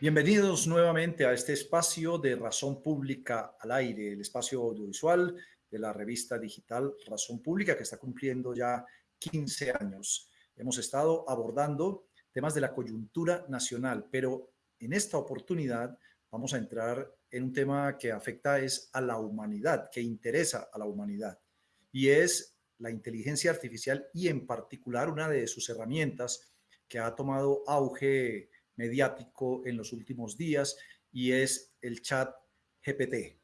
Bienvenidos nuevamente a este espacio de Razón Pública al aire, el espacio audiovisual de la revista digital Razón Pública que está cumpliendo ya 15 años. Hemos estado abordando temas de la coyuntura nacional, pero en esta oportunidad vamos a entrar en un tema que afecta es a la humanidad, que interesa a la humanidad, y es la inteligencia artificial y en particular una de sus herramientas que ha tomado auge mediático en los últimos días y es el chat GPT.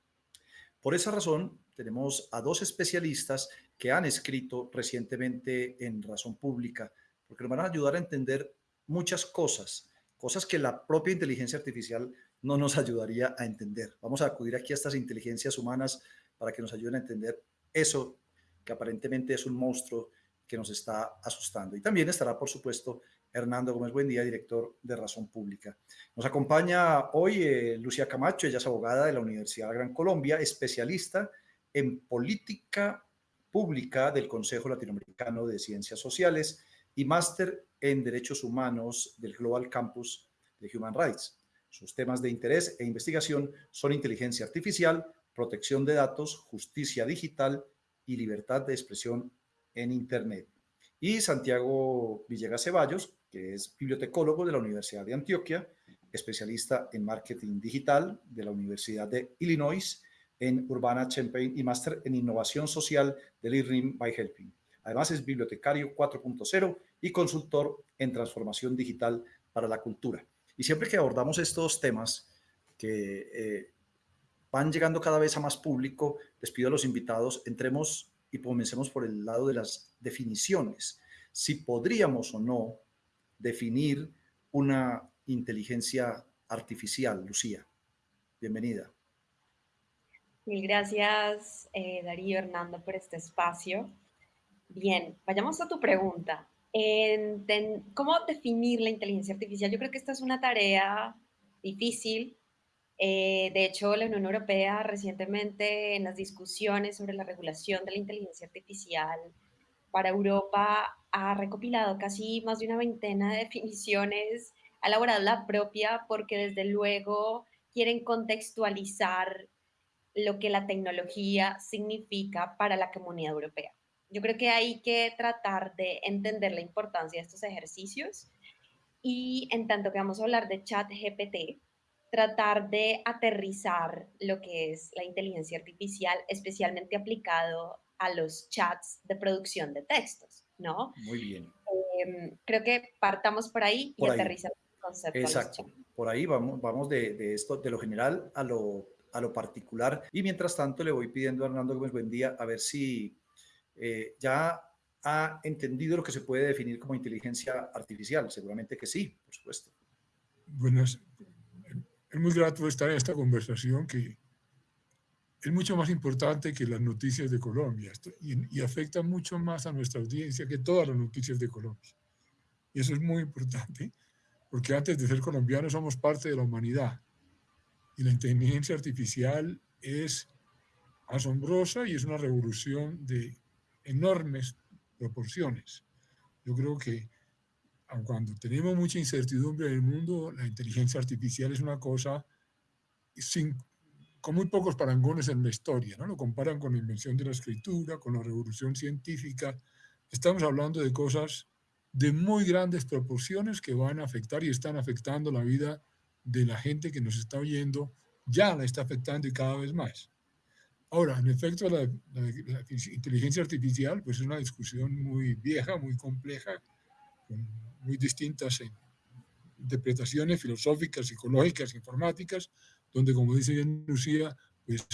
Por esa razón, tenemos a dos especialistas que han escrito recientemente en Razón Pública, porque nos van a ayudar a entender muchas cosas, cosas que la propia inteligencia artificial no nos ayudaría a entender. Vamos a acudir aquí a estas inteligencias humanas para que nos ayuden a entender eso que aparentemente es un monstruo que nos está asustando. Y también estará, por supuesto, Hernando Gómez Buen día, director de Razón Pública. Nos acompaña hoy eh, Lucía Camacho, ella es abogada de la Universidad de Gran Colombia, especialista en política pública del Consejo Latinoamericano de Ciencias Sociales y máster en Derechos Humanos del Global Campus de Human Rights. Sus temas de interés e investigación son inteligencia artificial, protección de datos, justicia digital y libertad de expresión en Internet. Y Santiago Villegas Ceballos, que es bibliotecólogo de la Universidad de Antioquia, especialista en marketing digital de la Universidad de Illinois, en Urbana Champaign y máster en innovación social del IRIM by Helping. Además es bibliotecario 4.0 y consultor en transformación digital para la cultura. Y siempre que abordamos estos temas que eh, van llegando cada vez a más público, les pido a los invitados, entremos y comencemos por el lado de las definiciones. Si podríamos o no definir una inteligencia artificial. Lucía, bienvenida. Mil gracias, eh, Darío Hernando, por este espacio. Bien, vayamos a tu pregunta. ¿Cómo definir la inteligencia artificial? Yo creo que esta es una tarea difícil. Eh, de hecho, la Unión Europea recientemente en las discusiones sobre la regulación de la inteligencia artificial para Europa ha recopilado casi más de una veintena de definiciones, ha elaborado la propia porque desde luego quieren contextualizar lo que la tecnología significa para la comunidad europea. Yo creo que hay que tratar de entender la importancia de estos ejercicios y en tanto que vamos a hablar de chat GPT, tratar de aterrizar lo que es la inteligencia artificial, especialmente aplicado a los chats de producción de textos, ¿no? Muy bien. Em, creo que partamos por ahí y aterrizamos el concepto. Exacto. Por ahí vamos, vamos de, esto, de lo general a lo, a lo particular. Y mientras tanto le voy pidiendo a Hernando Gómez buen día a ver si eh, ya ha entendido lo que se puede definir como inteligencia artificial. Seguramente que sí, por supuesto. Bueno, es, es muy grato estar en esta conversación que es mucho más importante que las noticias de Colombia y, afecta mucho más a nuestra audiencia que todas las noticias de Colombia. Y eso es muy importante porque antes de ser colombianos somos parte de la humanidad y la inteligencia artificial es asombrosa y es una revolución de enormes proporciones. Yo creo que cuando tenemos mucha incertidumbre en el mundo, la inteligencia artificial es una cosa sin, con muy pocos parangones en la historia, ¿no? Lo comparan con la invención de la escritura, con la revolución científica. Estamos hablando de cosas de muy grandes proporciones que van a afectar y están afectando la vida de la gente que nos está oyendo, ya la está afectando y cada vez más. Ahora, en efecto, la, la inteligencia artificial pues es una discusión muy vieja, muy compleja, con muy distintas interpretaciones filosóficas, psicológicas, informáticas, donde, como dice bien Lucía, pues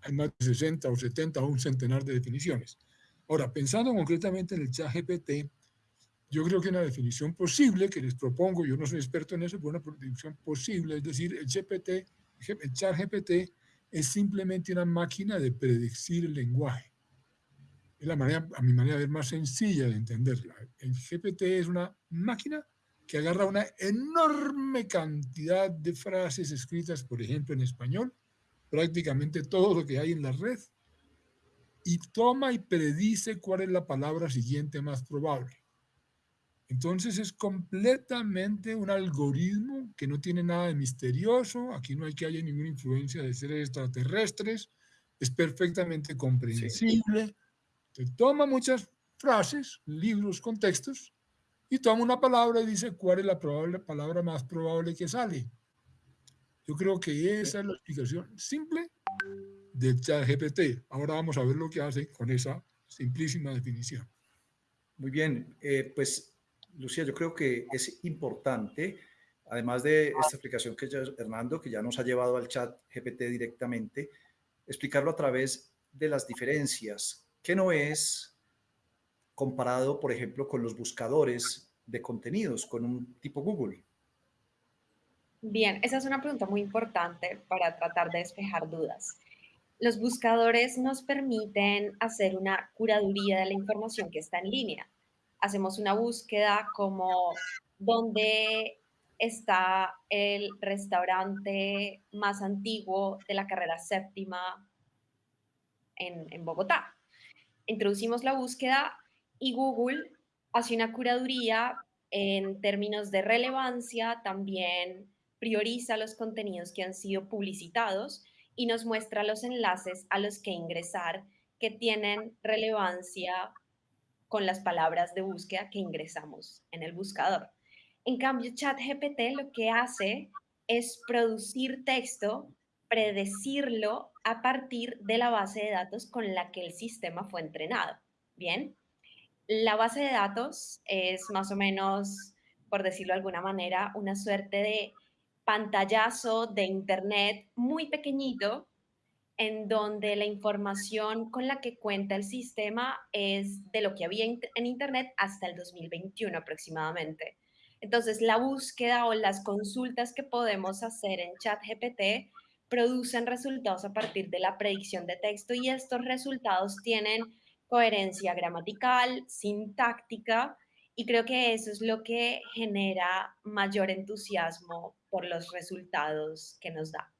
hay más de 60 o 70 o un centenar de definiciones. Ahora, pensando concretamente en el chat GPT, yo creo que una definición posible que les propongo, yo no soy experto en eso, pero una definición posible, es decir, el, GPT es simplemente una máquina de predecir el lenguaje. Es la manera, a mi manera de ver, más sencilla de entenderla. El GPT es una máquina que agarra una enorme cantidad de frases escritas, por ejemplo, en español, prácticamente todo lo que hay en la red, y toma y predice cuál es la palabra siguiente más probable. Entonces es completamente un algoritmo que no tiene nada de misterioso, aquí no hay que haya ninguna influencia de seres extraterrestres, es perfectamente comprensible, te toma muchas frases, libros, contextos, y toma una palabra y dice cuál es la probable, palabra más probable que sale. Yo creo que esa es la explicación simple del chat GPT. Ahora vamos a ver lo que hace con esa simplísima definición. Muy bien, eh, pues Lucía, yo creo que es importante, además de esta explicación que ya Hernando, que ya nos ha llevado al chat GPT directamente, explicarlo a través de las diferencias, que no es comparado, por ejemplo, con los buscadores de contenidos, con un tipo Google. Bien, esa es una pregunta muy importante para tratar de despejar dudas. Los buscadores nos permiten hacer una curaduría de la información que está en línea. Hacemos una búsqueda como dónde está el restaurante más antiguo de la carrera séptima en, en Bogotá. Introducimos la búsqueda y Google hace una curaduría en términos de relevancia, también prioriza los contenidos que han sido publicitados y nos muestra los enlaces a los que ingresar que tienen relevancia con las palabras de búsqueda que ingresamos en el buscador. En cambio, ChatGPT lo que hace es producir texto, predecirlo a partir de la base de datos con la que el sistema fue entrenado. Bien, la base de datos es más o menos, por decirlo de alguna manera, una suerte de pantallazo de Internet muy pequeñito en donde la información con la que cuenta el sistema es de lo que había en Internet hasta el 2021 aproximadamente. Entonces, la búsqueda o las consultas que podemos hacer en ChatGPT producen resultados a partir de la predicción de texto y estos resultados tienen coherencia gramatical, sintáctica, y creo que eso es lo que genera mayor entusiasmo por los resultados que nos da.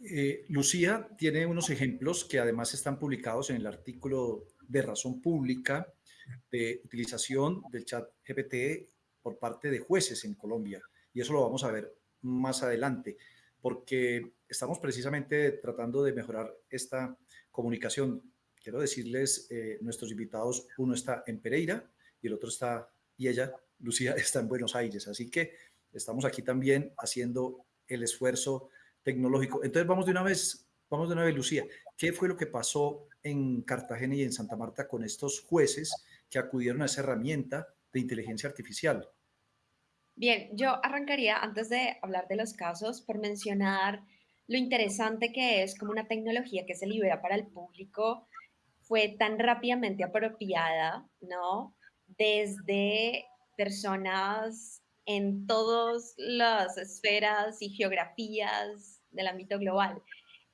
Eh, Lucía tiene unos ejemplos que además están publicados en el artículo de razón pública de utilización del chat GPT por parte de jueces en Colombia. Y eso lo vamos a ver más adelante, porque estamos precisamente tratando de mejorar esta comunicación. Quiero decirles, eh, nuestros invitados, uno está en Pereira y el otro está, y ella, Lucía, está en Buenos Aires. Así que estamos aquí también haciendo el esfuerzo tecnológico. Entonces vamos de una vez, vamos de una vez, Lucía. ¿Qué fue lo que pasó en Cartagena y en Santa Marta con estos jueces que acudieron a esa herramienta de inteligencia artificial? Bien, yo arrancaría antes de hablar de los casos por mencionar lo interesante que es como una tecnología que se libera para el público fue tan rápidamente apropiada, ¿no? Desde personas en todas las esferas y geografías del ámbito global.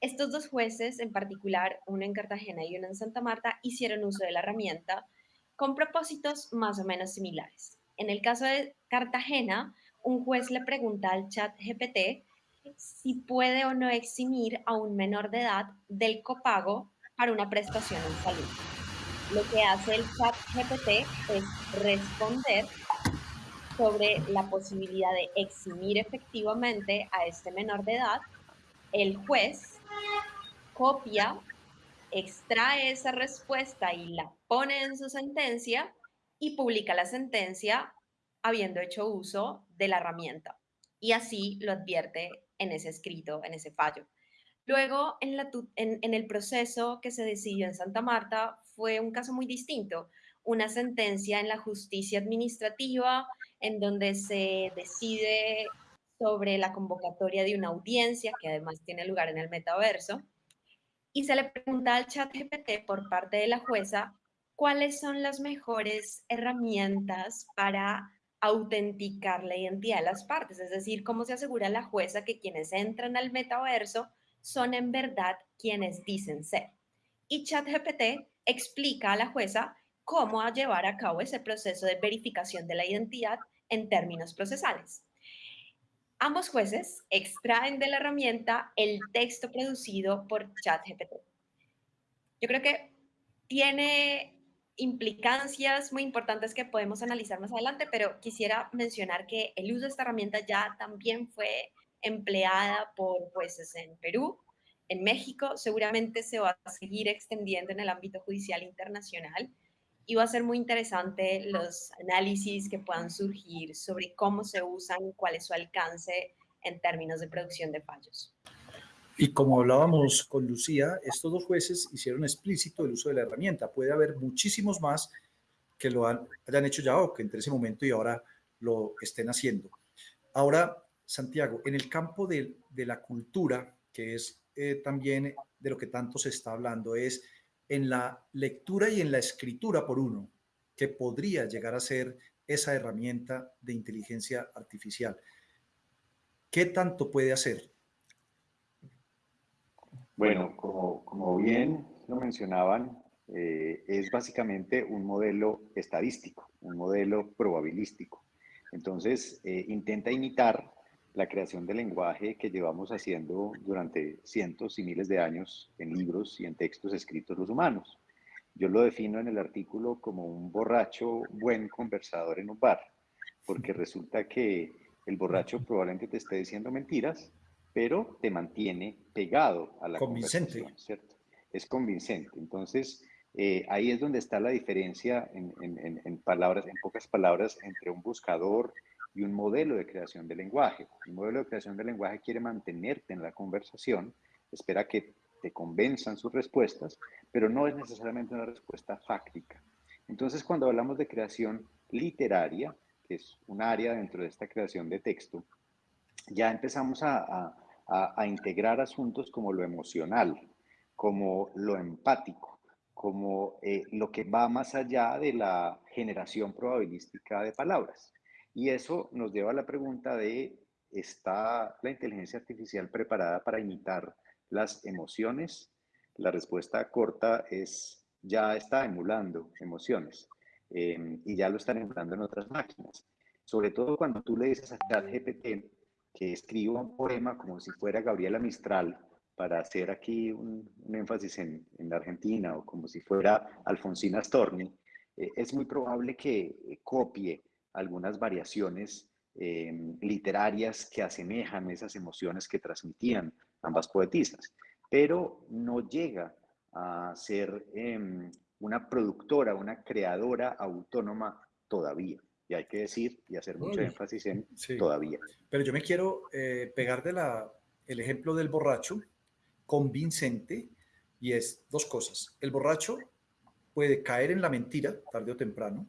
Estos dos jueces, en particular, uno en Cartagena y uno en Santa Marta, hicieron uso de la herramienta con propósitos más o menos similares. En el caso de Cartagena, un juez le pregunta al chat GPT si puede o no eximir a un menor de edad del copago para una prestación en salud. Lo que hace el chat GPT es responder sobre la posibilidad de eximir efectivamente a este menor de edad. El juez copia, extrae esa respuesta y la pone en su sentencia y publica la sentencia habiendo hecho uso de la herramienta. Y así lo advierte en ese escrito, en ese fallo. Luego, en, el proceso que se decidió en Santa Marta, fue un caso muy distinto, una sentencia en la justicia administrativa en donde se decide sobre la convocatoria de una audiencia que además tiene lugar en el metaverso y se le pregunta al chat GPT por parte de la jueza cuáles son las mejores herramientas para autenticar la identidad de las partes, es decir, cómo se asegura la jueza que quienes entran al metaverso son en verdad quienes dicen ser. Y ChatGPT explica a la jueza cómo llevar a cabo ese proceso de verificación de la identidad en términos procesales. Ambos jueces extraen de la herramienta el texto producido por ChatGPT. Yo creo que tiene implicancias muy importantes que podemos analizar más adelante, pero quisiera mencionar que el uso de esta herramienta ya también fue empleada por jueces en Perú, en México, seguramente se va a seguir extendiendo en el ámbito judicial internacional y va a ser muy interesante los análisis que puedan surgir sobre cómo se usan, cuál es su alcance en términos de producción de fallos. Y como hablábamos con Lucía, estos dos jueces hicieron explícito el uso de la herramienta. Puede haber muchísimos más que lo han, hayan hecho ya o que entre ese momento y ahora lo estén haciendo. Ahora, Santiago, en el campo de, de la cultura, que es eh, también de lo que tanto se está hablando, es en la lectura y en la escritura por uno, que podría llegar a ser esa herramienta de inteligencia artificial. ¿Qué tanto puede hacer? Bueno, como, bien lo mencionaban, eh, es básicamente un modelo estadístico, un modelo probabilístico. Entonces, eh, intenta imitar la creación del lenguaje que llevamos haciendo durante cientos y miles de años en libros y en textos escritos los humanos. Yo lo defino en el artículo como un borracho buen conversador en un bar, porque resulta que el borracho probablemente te esté diciendo mentiras, pero te mantiene pegado a la convincente. ¿cierto? Es convincente. Entonces, eh, ahí es donde está la diferencia en, en, palabras, en pocas palabras, entre un buscador y un modelo de creación de lenguaje. El modelo de creación de lenguaje quiere mantenerte en la conversación, espera que te convenzan sus respuestas, pero no es necesariamente una respuesta fáctica. Entonces, cuando hablamos de creación literaria, que es un área dentro de esta creación de texto, ya empezamos a, integrar asuntos como lo emocional, como lo empático, como eh, lo que va más allá de la generación probabilística de palabras. Y eso nos lleva a la pregunta de, ¿está la inteligencia artificial preparada para imitar las emociones? La respuesta corta es, ya está emulando emociones em, y ya lo están emulando en otras máquinas. Sobre todo cuando tú le dices a ChatGPT que escriba un poema como si fuera Gabriela Mistral para hacer aquí un, énfasis en, la Argentina o como si fuera Alfonsina Storni, eh, es muy probable que eh, copie algunas variaciones em, literarias que asemejan esas emociones que transmitían ambas poetisas, pero no llega a ser em, una productora, una creadora autónoma todavía. Y hay que decir y hacer mucho énfasis en todavía. Pero yo me quiero eh, pegar de la, el ejemplo del borracho convincente y es dos cosas. El borracho puede caer en la mentira tarde o temprano,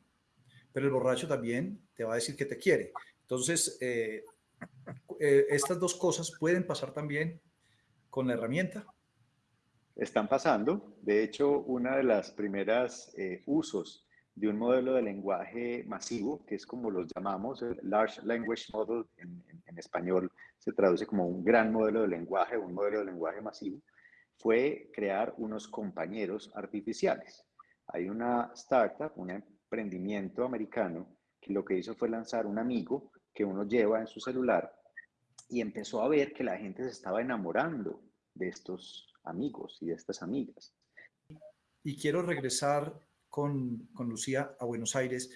pero el borracho también te va a decir que te quiere. Entonces, eh, eh, estas dos cosas pueden pasar también con la herramienta. Están pasando. De hecho, una de las primeras usos de un modelo de lenguaje masivo, que es como los llamamos, el Large Language Model en, en español se traduce como un gran modelo de lenguaje, un modelo de lenguaje masivo, fue crear unos compañeros artificiales. Hay una startup, una emprendimiento americano que lo que hizo fue lanzar un amigo que uno lleva en su celular y empezó a ver que la gente se estaba enamorando de estos amigos y de estas amigas. Y quiero regresar con, Lucía a Buenos Aires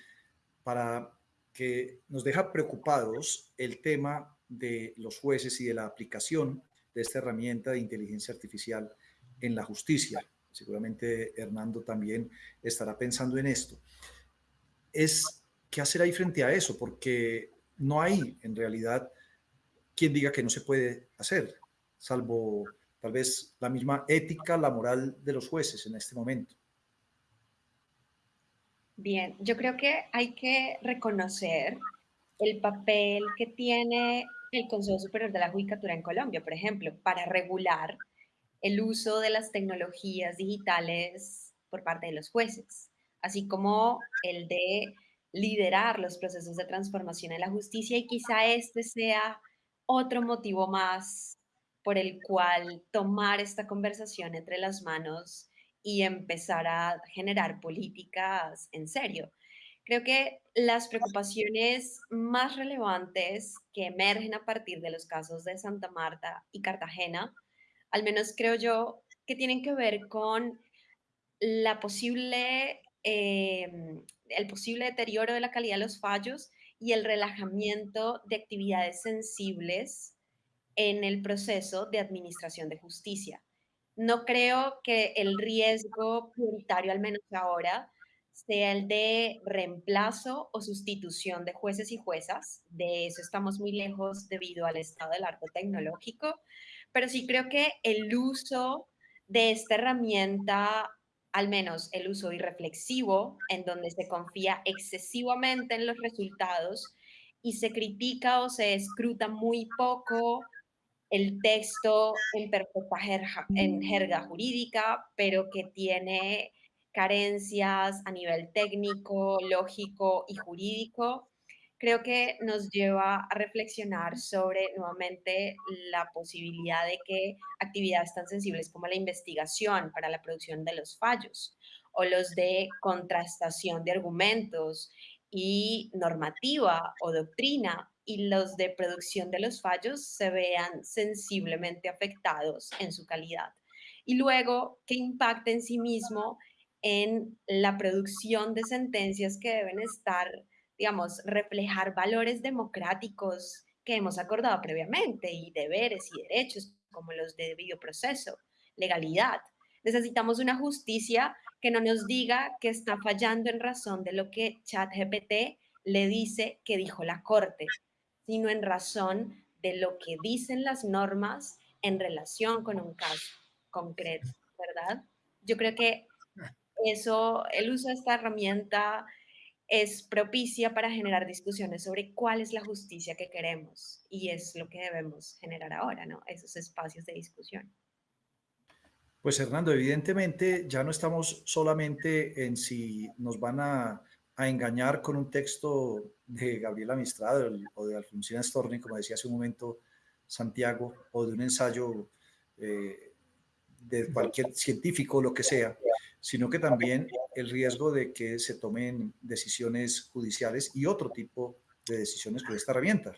para que nos deja preocupados el tema de los jueces y de la aplicación de esta herramienta de inteligencia artificial en la justicia. Seguramente Hernando también estará pensando en esto es qué hacer ahí frente a eso, porque no hay en realidad quien diga que no se puede hacer, salvo tal vez la misma ética, la moral de los jueces en este momento. Bien, yo creo que hay que reconocer el papel que tiene el Consejo Superior de la Judicatura en Colombia, por ejemplo, para regular el uso de las tecnologías digitales por parte de los jueces así como el de liderar los procesos de transformación en la justicia y quizá este sea otro motivo más por el cual tomar esta conversación entre las manos y empezar a generar políticas en serio. Creo que las preocupaciones más relevantes que emergen a partir de los casos de Santa Marta y Cartagena, al menos creo yo, que tienen que ver con la posible em, el posible deterioro de la calidad de los fallos y el relajamiento de actividades sensibles en el proceso de administración de justicia. No creo que el riesgo prioritario, al menos ahora, sea el de reemplazo o sustitución de jueces y juezas. De eso estamos muy lejos debido al estado del arte tecnológico, pero sí creo que el uso de esta herramienta, al menos el uso irreflexivo, en donde se confía excesivamente en los resultados y se critica o se escruta muy poco el texto en perfecta jerga, en jerga jurídica, pero que tiene carencias a nivel técnico, lógico y jurídico, creo que nos lleva a reflexionar sobre nuevamente la posibilidad de que actividades tan sensibles como la investigación para la producción de los fallos o los de contrastación de argumentos y normativa o doctrina y los de producción de los fallos se vean sensiblemente afectados en su calidad. Y luego que impacte en sí mismo en la producción de sentencias que deben estar, digamos, reflejar valores democráticos que hemos acordado previamente y deberes y derechos como los de debido proceso, legalidad. Necesitamos una justicia que no nos diga que está fallando en razón de lo que ChatGPT le dice que dijo la Corte, sino en razón de lo que dicen las normas en relación con un caso concreto, ¿verdad? Yo creo que eso, el uso de esta herramienta es propicia para generar discusiones sobre cuál es la justicia que queremos y es lo que debemos generar ahora, ¿no? Esos espacios de discusión. Pues Hernando, evidentemente ya no estamos solamente en si nos van a, engañar con un texto de Gabriela Mistral o de Alfonsina Storni, como decía hace un momento Santiago, o de un ensayo eh, de cualquier científico, lo que sea, sino que también el riesgo de que se tomen decisiones judiciales y otro tipo de decisiones con esta herramienta.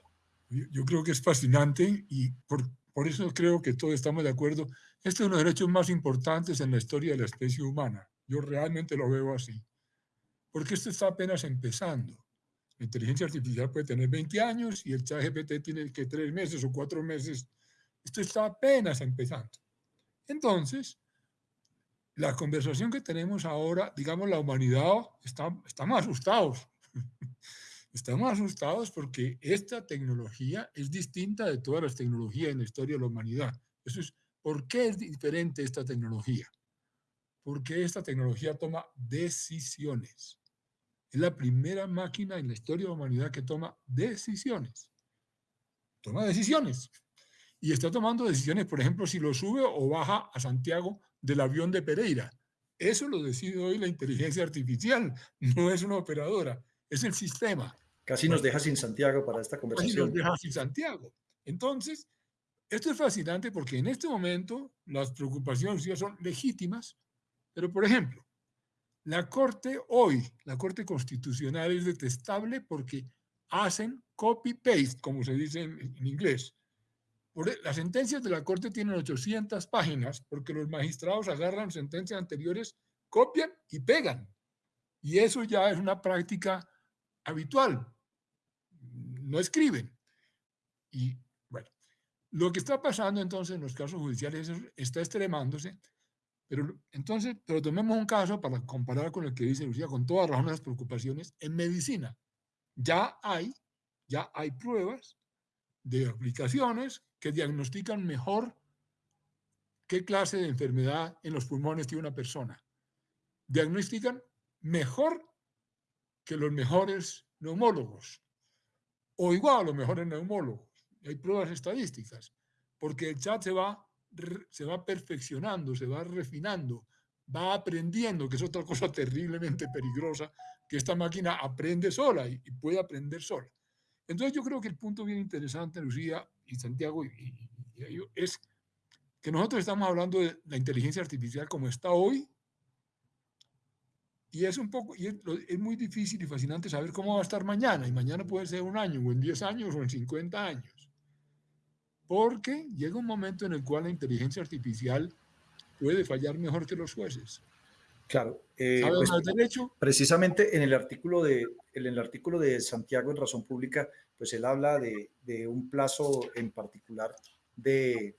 Yo, creo que es fascinante y por, por, eso creo que todos estamos de acuerdo. Este es uno de los derechos más importantes en la historia de la especie humana. Yo realmente lo veo así. Porque esto está apenas empezando. La inteligencia artificial puede tener 20 años y el chat GPT tiene que 3 meses o 4 meses. Esto está apenas empezando. Entonces, la conversación que tenemos ahora, digamos, la humanidad está, estamos asustados. Estamos asustados porque esta tecnología es distinta de todas las tecnologías en la historia de la humanidad. Eso es, ¿por qué es diferente esta tecnología? Porque esta tecnología toma decisiones. Es la primera máquina en la historia de la humanidad que toma decisiones. Toma decisiones. Y está tomando decisiones, por ejemplo, si lo sube o baja a Santiago del avión de Pereira. Eso lo decide hoy la inteligencia artificial, no es una operadora, es el sistema. Casi nos deja sin Santiago para esta conversación. Casi nos deja sin Santiago. Entonces, esto es fascinante porque en este momento las preocupaciones son legítimas, pero por ejemplo, la Corte hoy, la Corte Constitucional es detestable porque hacen copy-paste, como se dice en inglés. E, las sentencias de la Corte tienen 800 páginas porque los magistrados agarran sentencias anteriores, copian y pegan. Y eso ya es una práctica habitual. No escriben. Y bueno, lo que está pasando entonces en los casos judiciales está extremándose, pero entonces, pero tomemos un caso para comparar con el que dice Lucía, con todas las preocupaciones, en medicina ya hay, ya hay pruebas de aplicaciones que diagnostican mejor qué clase de enfermedad en los pulmones tiene una persona. Diagnostican mejor que los mejores neumólogos o igual a los mejores neumólogos. Hay pruebas estadísticas, porque el chat se va, se va perfeccionando, se va refinando, va aprendiendo, que es otra cosa terriblemente peligrosa, que esta máquina aprende sola y, puede aprender sola. Entonces yo creo que el punto bien interesante, Lucía, y Santiago, y, es que nosotros estamos hablando de la inteligencia artificial como está hoy, y es un poco, y es, muy difícil y fascinante saber cómo va a estar mañana, y mañana puede ser un año, o en 10 años, o en 50 años. Porque llega un momento en el cual la inteligencia artificial puede fallar mejor que los jueces, Claro. Eh, pues, derecho? Precisamente en el, artículo de, en el artículo de Santiago en Razón Pública, pues él habla de, de un plazo en particular de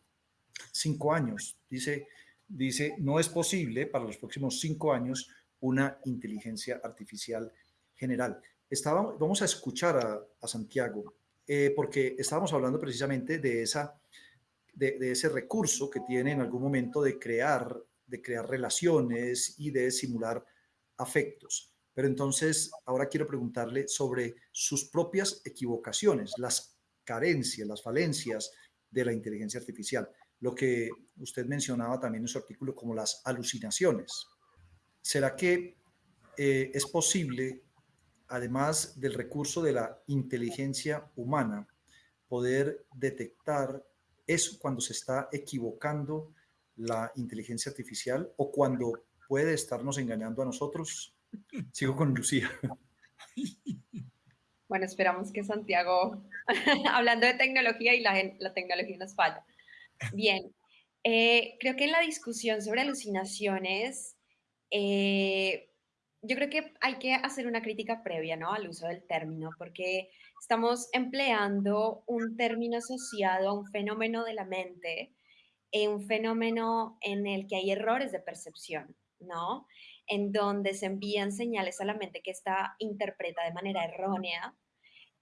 cinco años. Dice, dice, no es posible para los próximos cinco años una inteligencia artificial general. Estábamos, vamos a escuchar a, Santiago, eh, porque estábamos hablando precisamente de, esa, de, ese recurso que tiene en algún momento de crear de crear relaciones y de simular afectos. Pero entonces, ahora quiero preguntarle sobre sus propias equivocaciones, las carencias, las falencias de la inteligencia artificial, lo que usted mencionaba también en su artículo como las alucinaciones. ¿Será que eh, es posible, además del recurso de la inteligencia humana, poder detectar eso cuando se está equivocando la inteligencia artificial o cuando puede estarnos engañando a nosotros. Sigo con Lucía. Bueno, esperamos que Santiago, hablando de tecnología y la, la tecnología nos falla. Bien, eh, creo que en la discusión sobre alucinaciones, eh, yo creo que hay que hacer una crítica previa ¿no? al uso del término, porque estamos empleando un término asociado a un fenómeno de la mente un fenómeno en el que hay errores de percepción, ¿no? En donde se envían señales a la mente que está interpreta de manera errónea.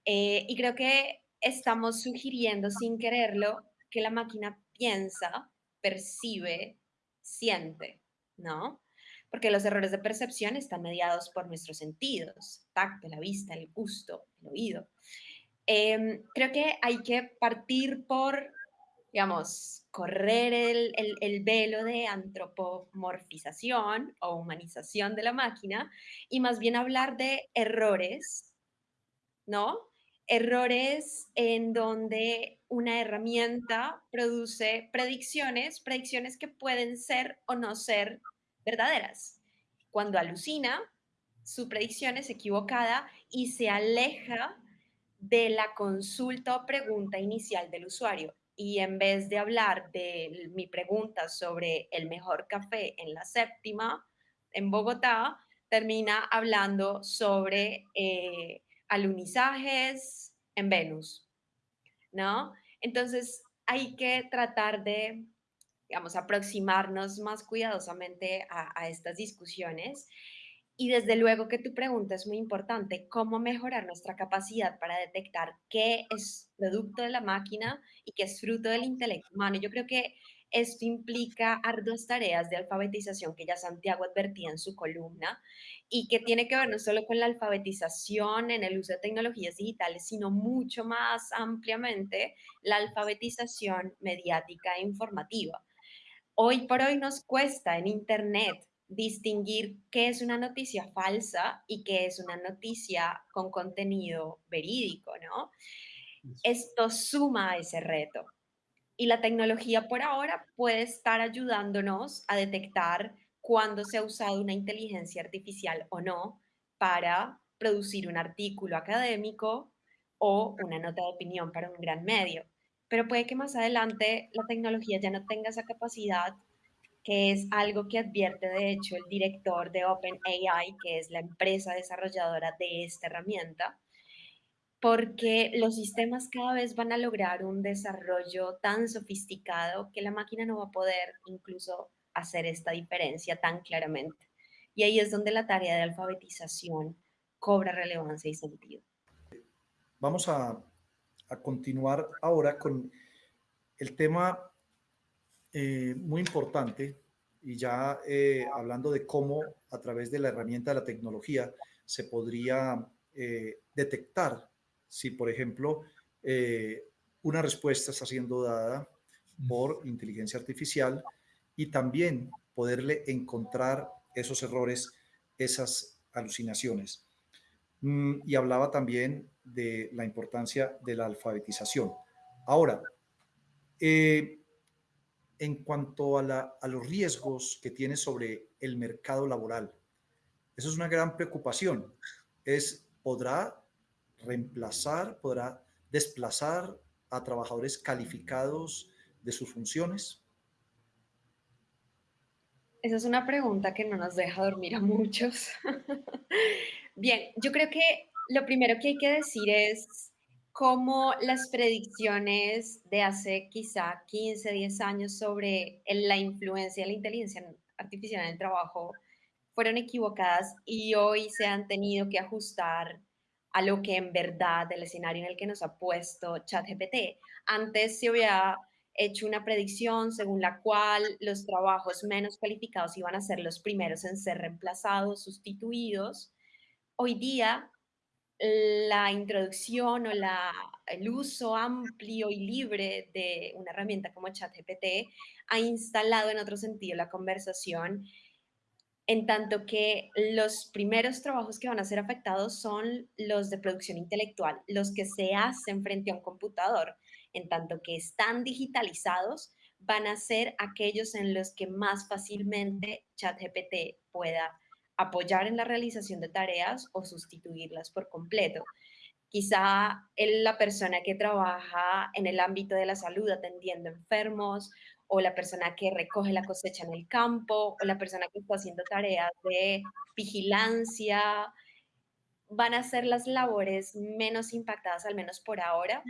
Eh, y creo que estamos sugiriendo sin quererlo que la máquina piensa, percibe, siente, ¿no? Porque los errores de percepción están mediados por nuestros sentidos, tacto, la vista, el gusto, el oído. Em, creo que hay que partir por digamos, correr el, el, velo de antropomorfización o humanización de la máquina y más bien hablar de errores, ¿no? Errores en donde una herramienta produce predicciones, predicciones que pueden ser o no ser verdaderas. Cuando alucina, su predicción es equivocada y se aleja de la consulta o pregunta inicial del usuario y en vez de hablar de mi pregunta sobre el mejor café en la séptima, en Bogotá, termina hablando sobre eh, alunizajes en Venus, ¿no? Entonces hay que tratar de, digamos, aproximarnos más cuidadosamente a, a estas discusiones y desde luego que tu pregunta es muy importante, ¿cómo mejorar nuestra capacidad para detectar qué es producto de la máquina y qué es fruto del intelecto humano? Yo creo que esto implica arduas tareas de alfabetización que ya Santiago advertía en su columna y que tiene que ver no solo con la alfabetización en el uso de tecnologías digitales, sino mucho más ampliamente la alfabetización mediática e informativa. Hoy por hoy nos cuesta en Internet distinguir qué es una noticia falsa y qué es una noticia con contenido verídico, ¿no? Esto suma a ese reto. Y la tecnología por ahora puede estar ayudándonos a detectar cuándo se ha usado una inteligencia artificial o no para producir un artículo académico o una nota de opinión para un gran medio. Pero puede que más adelante la tecnología ya no tenga esa capacidad que es algo que advierte de hecho el director de OpenAI, que es la empresa desarrolladora de esta herramienta, porque los sistemas cada vez van a lograr un desarrollo tan sofisticado que la máquina no va a poder incluso hacer esta diferencia tan claramente. Y ahí es donde la tarea de alfabetización cobra relevancia y sentido. Vamos a, a continuar ahora con el tema eh, muy importante y ya eh, hablando de cómo a través de la herramienta de la tecnología se podría eh, detectar si, por ejemplo, una respuesta está siendo dada por inteligencia artificial y también poderle encontrar esos errores, esas alucinaciones. Mm, y hablaba también de la importancia de la alfabetización. Ahora, eh, en cuanto a, los riesgos que tiene sobre el mercado laboral. Eso es una gran preocupación. Es, ¿Podrá reemplazar, podrá desplazar a trabajadores calificados de sus funciones? Esa es una pregunta que no nos deja dormir a muchos. Bien, yo creo que lo primero que hay que decir es cómo las predicciones de hace quizá 15, 10 años sobre la influencia de la inteligencia artificial en el trabajo fueron equivocadas y hoy se han tenido que ajustar a lo que en verdad el escenario en el que nos ha puesto ChatGPT. Antes se había hecho una predicción según la cual los trabajos menos calificados iban a ser los primeros en ser reemplazados, sustituidos. Hoy día, la introducción o el uso amplio y libre de una herramienta como ChatGPT ha instalado en otro sentido la conversación en tanto que los primeros trabajos que van a ser afectados son los de producción intelectual, los que se hacen frente a un computador, en tanto que están digitalizados, van a ser aquellos en los que más fácilmente ChatGPT pueda apoyar en la realización de tareas o sustituirlas por completo. Quizá la persona que trabaja en el ámbito de la salud atendiendo enfermos o la persona que recoge la cosecha en el campo, o la persona que está haciendo tareas de vigilancia, van a ser las labores menos impactadas, al menos por ahora.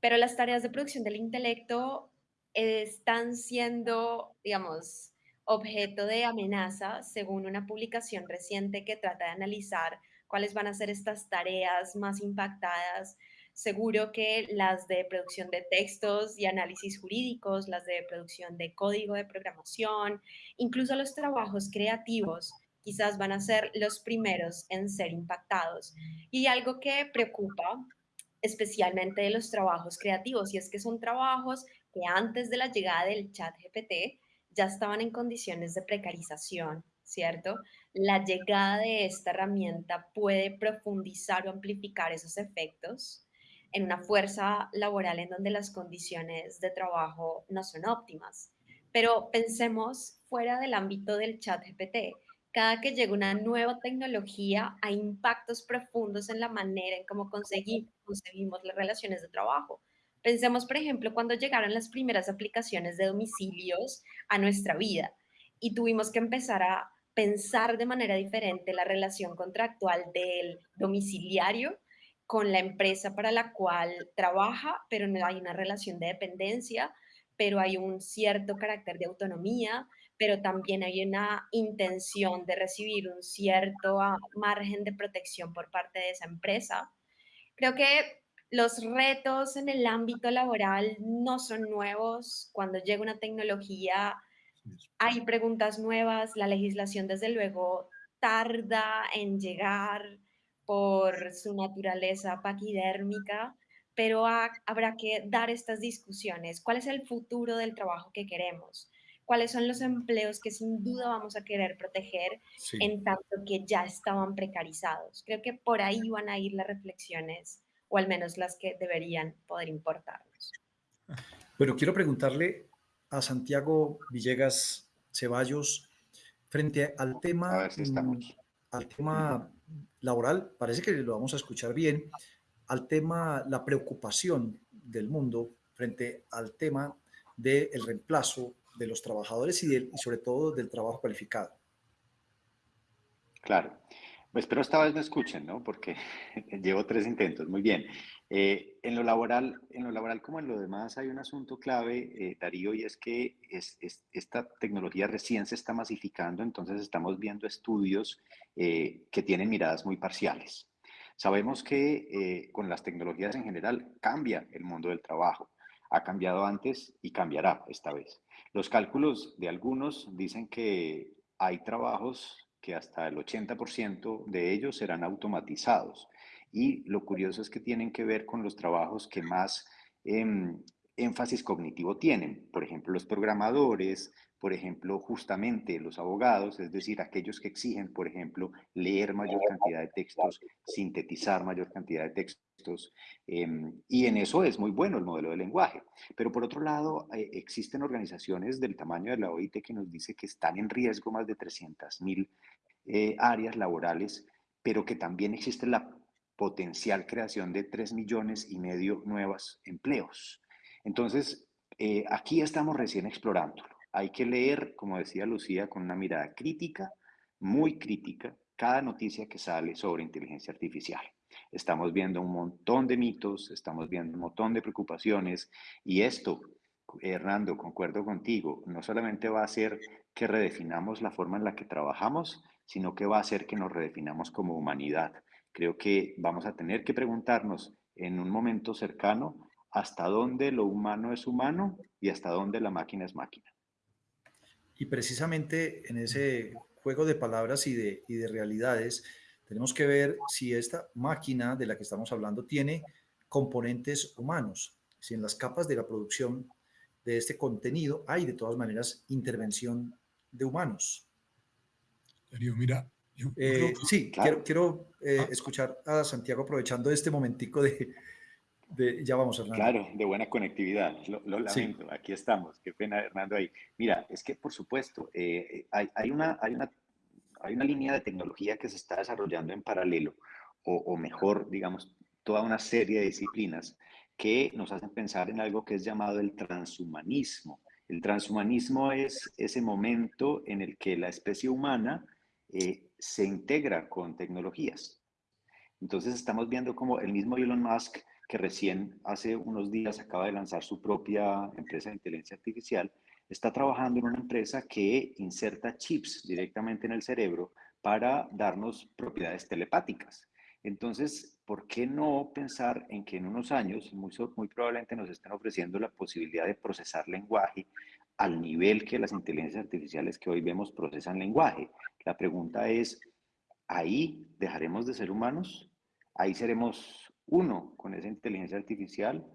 Pero las tareas de producción del intelecto están siendo, digamos, objeto de amenaza, según una publicación reciente que trata de analizar cuáles van a ser estas tareas más impactadas Seguro que las de producción de textos y análisis jurídicos, las de producción de código de programación, incluso los trabajos creativos, quizás van a ser los primeros en ser impactados. Y algo que preocupa especialmente de los trabajos creativos, y es que son trabajos que antes de la llegada del chat GPT ya estaban en condiciones de precarización, ¿cierto? La llegada de esta herramienta puede profundizar o amplificar esos efectos en una fuerza laboral en donde las condiciones de trabajo no son óptimas. Pero pensemos fuera del ámbito del chat GPT. Cada que llega una nueva tecnología hay impactos profundos en la manera en cómo conseguimos, las relaciones de trabajo. Pensemos, por ejemplo, cuando llegaron las primeras aplicaciones de domicilios a nuestra vida y tuvimos que empezar a pensar de manera diferente la relación contractual del domiciliario con la empresa para la cual trabaja, pero no hay una relación de dependencia, pero hay un cierto carácter de autonomía, pero también hay una intención de recibir un cierto ah, margen de protección por parte de esa empresa. Creo que los retos en el ámbito laboral no son nuevos. Cuando llega una tecnología, hay preguntas nuevas. La legislación, desde luego, tarda en llegar por su naturaleza paquidérmica, pero habrá que dar estas discusiones. ¿Cuál es el futuro del trabajo que queremos? ¿Cuáles son los empleos que sin duda vamos a querer proteger en tanto que ya estaban precarizados? Creo que por ahí van a ir las reflexiones, o al menos las que deberían poder importarnos. Pero quiero preguntarle a Santiago Villegas Ceballos frente al tema, mm, al tema laboral, parece que lo vamos a escuchar bien, al tema, la preocupación del mundo frente al tema del reemplazo de los trabajadores y, del, y sobre todo del trabajo cualificado. Claro. Pues espero esta vez me escuchen, ¿no? Porque llevo tres intentos. Muy bien. Eh, en, lo laboral, en lo laboral como en lo demás hay un asunto clave, eh, Darío, y es que es, esta tecnología recién se está masificando, entonces estamos viendo estudios eh, que tienen miradas muy parciales. Sabemos que con las tecnologías en general cambia el mundo del trabajo. Ha cambiado antes y cambiará esta vez. Los cálculos de algunos dicen que hay trabajos que hasta el 80% de ellos serán automatizados. Y lo curioso es que tienen que ver con los trabajos que más em, énfasis cognitivo tienen. Por ejemplo, los programadores, por ejemplo, justamente los abogados, es decir, aquellos que exigen, por ejemplo, leer mayor cantidad de textos, sintetizar mayor cantidad de textos, em, y en eso es muy bueno el modelo de lenguaje. Pero por otro lado, eh, existen organizaciones del tamaño de la OIT que nos dice que están en riesgo más de 300.000 eh, áreas laborales, pero que también existe la potencial creación de 3 millones y medio nuevos empleos. Entonces, eh, aquí estamos recién explorándolo. Hay que leer, como decía Lucía, con una mirada crítica, muy crítica, cada noticia que sale sobre inteligencia artificial. Estamos viendo un montón de mitos, estamos viendo un montón de preocupaciones y esto, Hernando, concuerdo contigo, no solamente va a hacer que redefinamos la forma en la que trabajamos, sino que va a hacer que nos redefinamos como humanidad. Creo que vamos a tener que preguntarnos en un momento cercano hasta dónde lo humano es humano y hasta dónde la máquina es máquina. Y precisamente en ese juego de palabras y de, y de realidades, tenemos que ver si esta máquina de la que estamos hablando tiene componentes humanos, si en las capas de la producción de este contenido hay de todas maneras intervención de humanos. Darío, mira. Eh, sí, quiero, eh, ah. escuchar a Santiago aprovechando este momentico de, ya vamos, Hernando. Claro, de buena conectividad. Lo, lamento, aquí estamos. Qué pena, Hernando, ahí. Mira, es que por supuesto, eh, hay, una, hay, una, hay una línea de tecnología que se está desarrollando en paralelo, o, o mejor, digamos, toda una serie de disciplinas que nos hacen pensar en algo que es llamado el transhumanismo. El transhumanismo es ese momento en el que la especie humana eh, se integra con tecnologías. Entonces estamos viendo como el mismo Elon Musk que recién hace unos días acaba de lanzar su propia empresa de inteligencia artificial, está trabajando en una empresa que inserta chips directamente en el cerebro para darnos propiedades telepáticas. Entonces, ¿por qué no pensar en que en unos años, muy, muy probablemente nos estén ofreciendo la posibilidad de procesar lenguaje al nivel que las inteligencias artificiales que hoy vemos procesan lenguaje? La pregunta es, ¿ahí dejaremos de ser humanos? ¿Ahí seremos uno con esa inteligencia artificial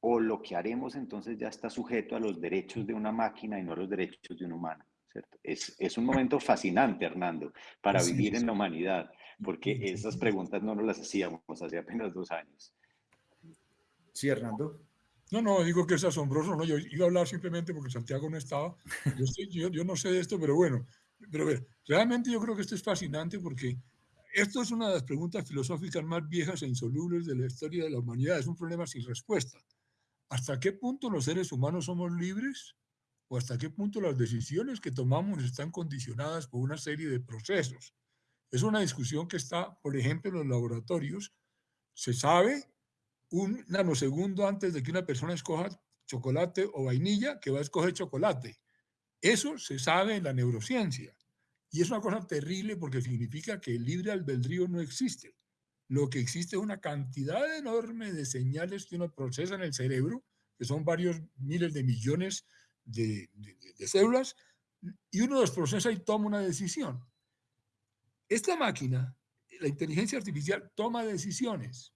o lo que haremos entonces ya está sujeto a los derechos de una máquina y no a los derechos de un humano. ¿cierto? Es, es un momento fascinante, Hernando, para vivir en la humanidad, porque esas preguntas no nos las hacíamos hace apenas dos años. Sí, Hernando. No, no, digo que es asombroso, no, yo iba a hablar simplemente porque Santiago no estaba, yo, no sé de esto, pero bueno, pero realmente yo creo que esto es fascinante porque esto es una de las preguntas filosóficas más viejas e insolubles de la historia de la humanidad. Es un problema sin respuesta. ¿Hasta qué punto los seres humanos somos libres? ¿O hasta qué punto las decisiones que tomamos están condicionadas por una serie de procesos? Es una discusión que está, por ejemplo, en los laboratorios. Se sabe un nanosegundo antes de que una persona escoja chocolate o vainilla que va a escoger chocolate. Eso se sabe en la neurociencia. Y es una cosa terrible porque significa que el libre albedrío no existe. Lo que existe es una cantidad enorme de señales que uno procesa en el cerebro, que son varios miles de millones de, células, y uno los procesa y toma una decisión. Esta máquina, la inteligencia artificial, toma decisiones.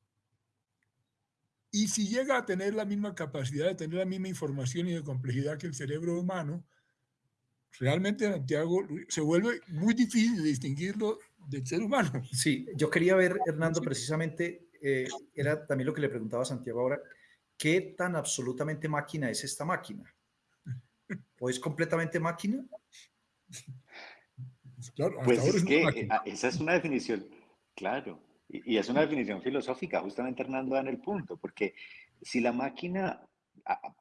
Y si llega a tener la misma capacidad de tener la misma información y de complejidad que el cerebro humano, realmente Santiago se vuelve muy difícil distinguirlo del ser humano. Sí, yo quería ver, Hernando, precisamente, eh, era también lo que le preguntaba a Santiago ahora, ¿qué tan absolutamente máquina es esta máquina? ¿O es completamente máquina? Claro, pues es que eh, esa es una definición, claro, y, es una definición filosófica, justamente Hernando da en el punto, porque si la máquina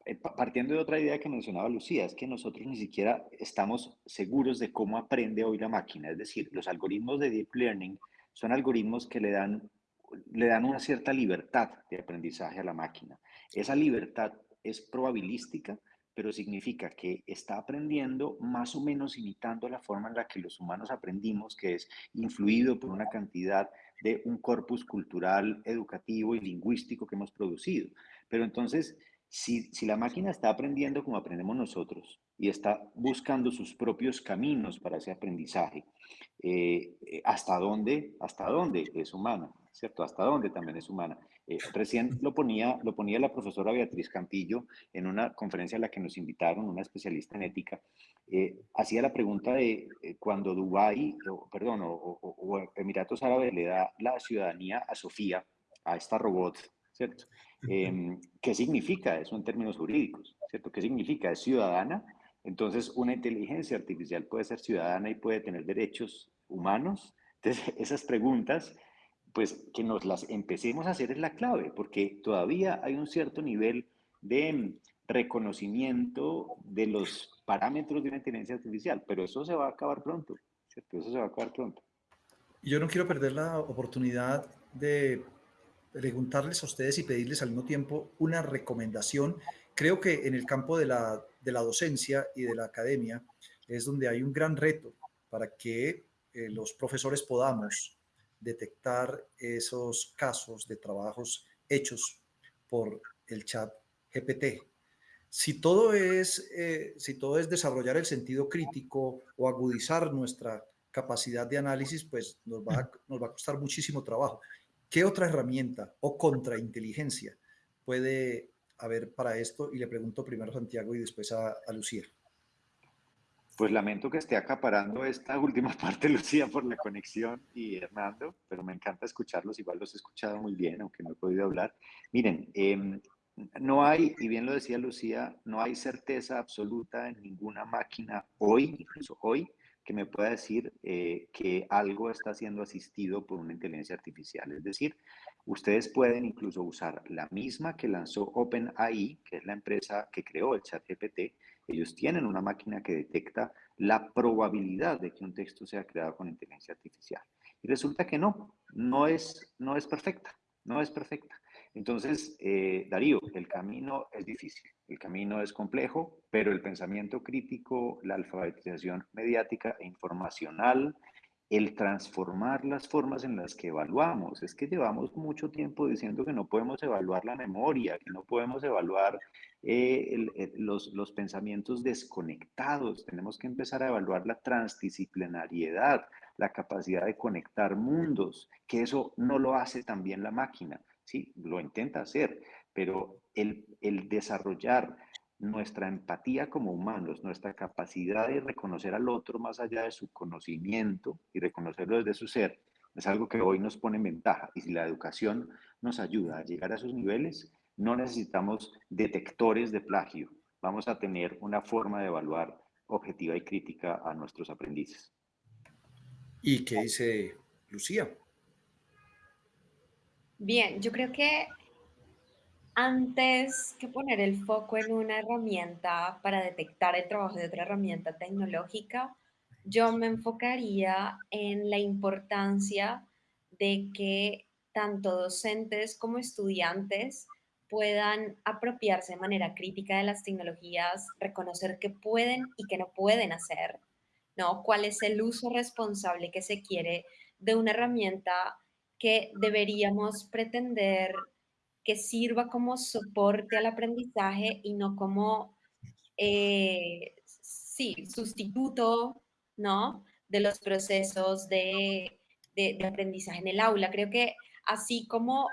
eh, partiendo de otra idea que mencionaba Lucía, es que nosotros ni siquiera estamos seguros de cómo aprende hoy la máquina. Es decir, los algoritmos de Deep Learning son algoritmos que le dan, le dan una cierta libertad de aprendizaje a la máquina. Esa libertad es probabilística, pero significa que está aprendiendo más o menos imitando la forma en la que los humanos aprendimos, que es influido por una cantidad de un corpus cultural, educativo y lingüístico que hemos producido. Pero entonces, si, la máquina está aprendiendo como aprendemos nosotros y está buscando sus propios caminos para ese aprendizaje, eh, eh, ¿hasta dónde? ¿Hasta dónde es humana? ¿Cierto? ¿Hasta dónde también es humana? Eh, recién lo ponía, lo ponía la profesora Beatriz Campillo en una conferencia a la que nos invitaron, una especialista en ética, hacía la pregunta de cuando Dubái, perdón, o Emiratos Árabes le da la ciudadanía a Sofía, a esta robot, ¿cierto? Em, ¿Qué significa eso en términos jurídicos? ¿Cierto? ¿Qué significa? ¿Es ciudadana? Entonces, una inteligencia artificial puede ser ciudadana y puede tener derechos humanos. Entonces, esas preguntas, pues que nos las empecemos a hacer es la clave, porque todavía hay un cierto nivel de reconocimiento de los parámetros de una inteligencia artificial, pero eso se va a acabar pronto, ¿cierto? Eso se va a acabar pronto. Yo no quiero perder la oportunidad de preguntarles a ustedes y pedirles al mismo tiempo una recomendación. Creo que en el campo de la, de la docencia y de la academia es donde hay un gran reto para que eh, los profesores podamos detectar esos casos de trabajos hechos por el chat GPT. Si todo es, eh, si todo es desarrollar el sentido crítico o agudizar nuestra capacidad de análisis, pues nos va, a, nos va a costar muchísimo trabajo. ¿Qué otra herramienta o contrainteligencia puede haber para esto? Y le pregunto primero a Santiago y después a, a Lucía. Pues lamento que esté acaparando esta última parte, Lucía, por la conexión y Hernando, pero me encanta escucharlos, igual los he escuchado muy bien, aunque no he podido hablar. Miren, eh, no hay, y bien lo decía Lucía, no hay certeza absoluta en ninguna máquina hoy, incluso hoy, que me pueda decir eh, que algo está siendo asistido por una inteligencia artificial. Es decir, ustedes pueden incluso usar la misma que lanzó OpenAI, que es la empresa que creó el chat GPT. Ellos tienen una máquina que detecta la probabilidad de que un texto sea creado con inteligencia artificial. Y resulta que no, no es, no es perfecta, no es perfecta. Entonces, eh, Darío, el camino es difícil, el camino es complejo, pero el pensamiento crítico, la alfabetización mediática e informacional, el transformar las formas en las que evaluamos. Es que llevamos mucho tiempo diciendo que no podemos evaluar la memoria, que no podemos evaluar eh, los, los pensamientos desconectados. Tenemos que empezar a evaluar la transdisciplinariedad, la capacidad de conectar mundos, que eso no lo hace también la máquina. Sí, lo intenta hacer, pero el, el desarrollar nuestra empatía como humanos, nuestra capacidad de reconocer al otro más allá de su conocimiento y reconocerlo desde su ser, es algo que hoy nos pone en ventaja. Y si la educación nos ayuda a llegar a esos niveles, no necesitamos detectores de plagio. Vamos a tener una forma de evaluar objetiva y crítica a nuestros aprendices. ¿Y qué dice Lucía? Bien, yo creo que antes que poner el foco en una herramienta para detectar el trabajo de otra herramienta tecnológica, yo me enfocaría en la importancia de que tanto docentes como estudiantes puedan apropiarse de manera crítica de las tecnologías, reconocer qué pueden y qué no pueden hacer, ¿no? ¿Cuál es el uso responsable que se quiere de una herramienta que deberíamos pretender que sirva como soporte al aprendizaje y no como, eh, sí, sustituto, ¿no? De los procesos de, de, de aprendizaje en el aula. Creo que así como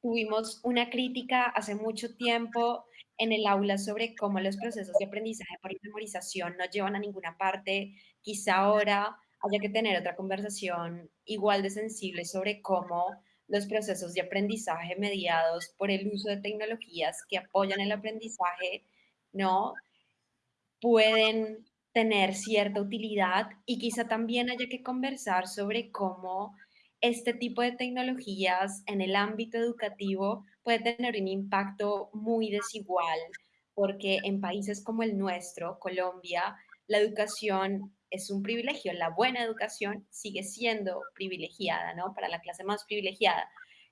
tuvimos una crítica hace mucho tiempo en el aula sobre cómo los procesos de aprendizaje por memorización no llevan a ninguna parte, quizá ahora haya que tener otra conversación igual de sensible sobre cómo los procesos de aprendizaje mediados por el uso de tecnologías que apoyan el aprendizaje, ¿no? Pueden tener cierta utilidad y quizá también haya que conversar sobre cómo este tipo de tecnologías en el ámbito educativo puede tener un impacto muy desigual, porque en países como el nuestro, Colombia, la educación es un privilegio. La buena educación sigue siendo privilegiada, ¿no? Para la clase más privilegiada.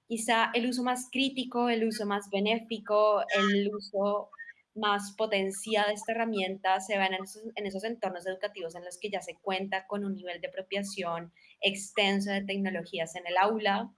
Quizá el uso más crítico, el uso más benéfico, el uso más potenciado de esta herramienta se va en esos, en esos entornos educativos en los que ya se cuenta con un nivel de apropiación extenso de tecnologías en el aula,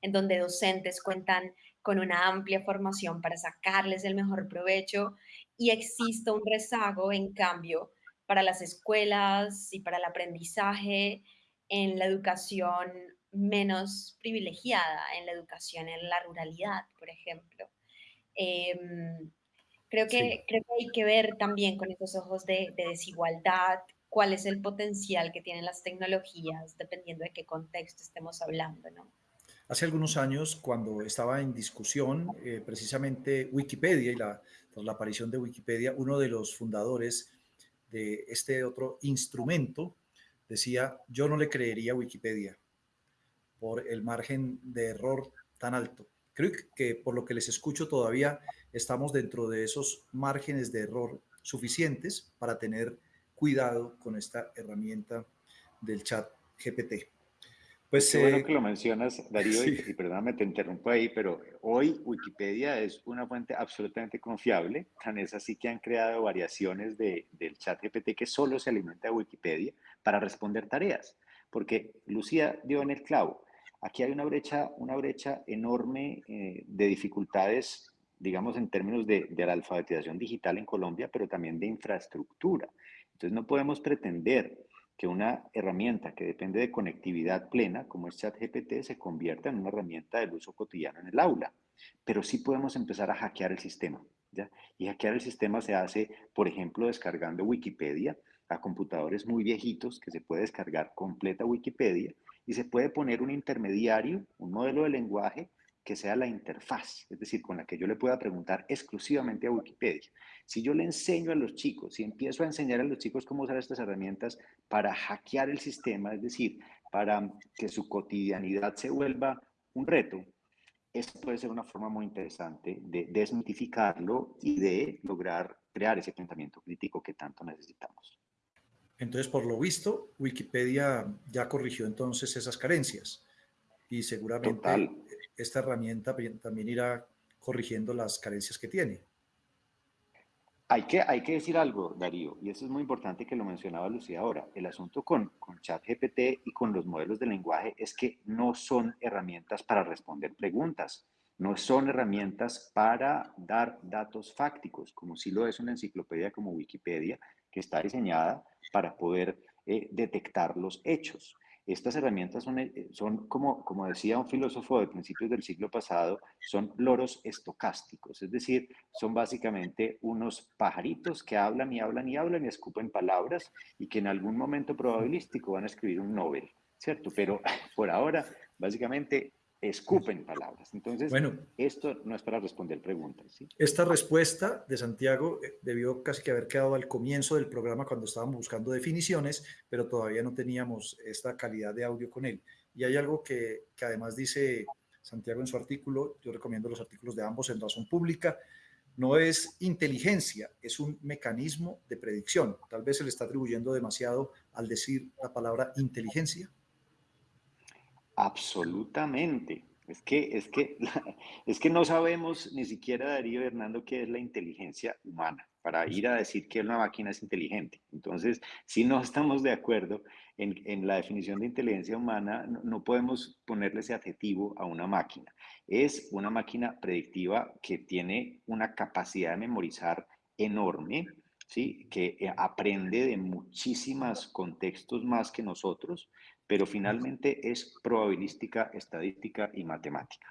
en donde docentes cuentan con una amplia formación para sacarles el mejor provecho y existe un rezago, en cambio, para las escuelas y para el aprendizaje en la educación menos privilegiada, en la educación en la ruralidad, por ejemplo. Em, creo, que, creo que hay que ver también con estos ojos de, desigualdad cuál es el potencial que tienen las tecnologías, dependiendo de qué contexto estemos hablando, ¿no? Hace algunos años, cuando estaba en discusión eh, precisamente Wikipedia y la, la aparición de Wikipedia, uno de los fundadores de este otro instrumento, decía, yo no le creería a Wikipedia por el margen de error tan alto. Creo que por lo que les escucho todavía estamos dentro de esos márgenes de error suficientes para tener cuidado con esta herramienta del chat GPT. Pues, Qué bueno eh, que lo mencionas, Darío, y, perdóname, te interrumpo ahí, pero hoy Wikipedia es una fuente absolutamente confiable, tan es así que han creado variaciones de, del chat GPT que solo se alimenta de Wikipedia para responder tareas, porque Lucía dio en el clavo, aquí hay una brecha, una brecha enorme eh, de dificultades, digamos, en términos de, de la alfabetización digital en Colombia, pero también de infraestructura. Entonces no podemos pretender que una herramienta que depende de conectividad plena, como es ChatGPT, se convierta en una herramienta del uso cotidiano en el aula. Pero sí podemos empezar a hackear el sistema. ¿ya? Y hackear el sistema se hace, por ejemplo, descargando Wikipedia a computadores muy viejitos, que se puede descargar completa Wikipedia, y se puede poner un intermediario, un modelo de lenguaje que sea la interfaz, es decir, con la que yo le pueda preguntar exclusivamente a Wikipedia. Si yo le enseño a los chicos, si empiezo a enseñar a los chicos cómo usar estas herramientas para hackear el sistema, es decir, para que su cotidianidad se vuelva un reto, esto puede ser una forma muy interesante de desmitificarlo y de lograr crear ese pensamiento crítico que tanto necesitamos. Entonces, por lo visto, Wikipedia ya corrigió entonces esas carencias y seguramente esta herramienta también irá corrigiendo las carencias que tiene. Hay que, hay que decir algo, Darío, y eso es muy importante que lo mencionaba Lucía ahora. El asunto con, con ChatGPT y con los modelos de lenguaje es que no son herramientas para responder preguntas, no son herramientas para dar datos fácticos, como si lo es una enciclopedia como Wikipedia, que está diseñada para poder eh, detectar los hechos. Estas herramientas son, eh, son como, como decía un filósofo de principios del siglo pasado, son loros estocásticos, es decir, son básicamente unos pajaritos que hablan y hablan y hablan y escupen palabras y que en algún momento probabilístico van a escribir un Nobel, ¿cierto? Pero por ahora, básicamente, escupen palabras. Entonces, bueno, esto no es para responder preguntas. Esta respuesta de Santiago eh, debió casi que haber quedado al comienzo del programa cuando estábamos buscando definiciones, pero todavía no teníamos esta calidad de audio con él. Y hay algo que, que además dice Santiago en su artículo, yo recomiendo los artículos de ambos en Razón Pública, no es inteligencia, es un mecanismo de predicción. Tal vez se le está atribuyendo demasiado al decir la palabra inteligencia. Absolutamente. Es que, es, que, es que no sabemos ni siquiera, Darío Hernando, qué es la inteligencia humana para ir a decir que una máquina es inteligente. Entonces, si no estamos de acuerdo en, en la definición de inteligencia humana, no, podemos ponerle ese adjetivo a una máquina. Es una máquina predictiva que tiene una capacidad de memorizar enorme, ¿sí? que eh, aprende de muchísimos contextos más que nosotros pero finalmente es probabilística, estadística y matemática.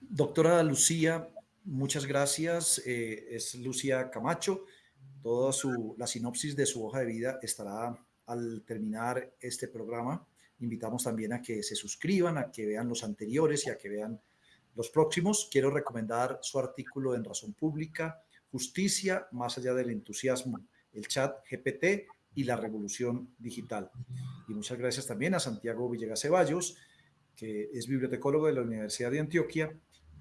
Doctora Lucía, muchas gracias. Eh, es Lucía Camacho. Toda su, la sinopsis de su hoja de vida estará al terminar este programa. Invitamos también a que se suscriban, a que vean los anteriores y a que vean los próximos. Quiero recomendar su artículo en Razón Pública, Justicia más allá del entusiasmo, el chat GPT y la revolución digital. Y muchas gracias también a Santiago Villegas Ceballos, que es bibliotecólogo de la Universidad de Antioquia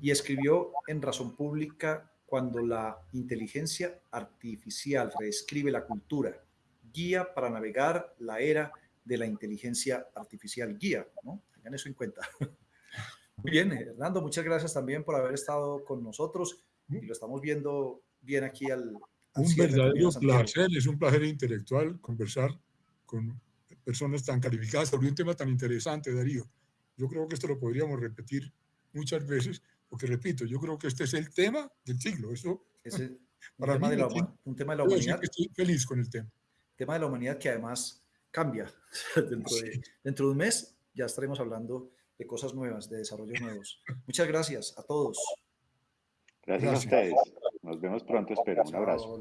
y escribió en Razón Pública cuando la inteligencia artificial reescribe la cultura, guía para navegar la era de la inteligencia artificial, guía, ¿no? Tengan eso en cuenta. Muy bien, Hernando, muchas gracias también por haber estado con nosotros y lo estamos viendo bien aquí al, un verdadero placer, es un placer intelectual conversar con personas tan calificadas sobre un tema tan interesante, Darío. Yo creo que esto lo podríamos repetir muchas veces, porque repito, yo creo que este es el tema del siglo. Eso, es un, tema de la, un tema de la humanidad. Estoy feliz con el tema. Tema de la humanidad que además cambia. dentro, de, dentro de un mes ya estaremos hablando de cosas nuevas, de desarrollos nuevos. Muchas gracias a todos. Gracias, gracias. a ustedes. Nos vemos pronto, espero. Un abrazo.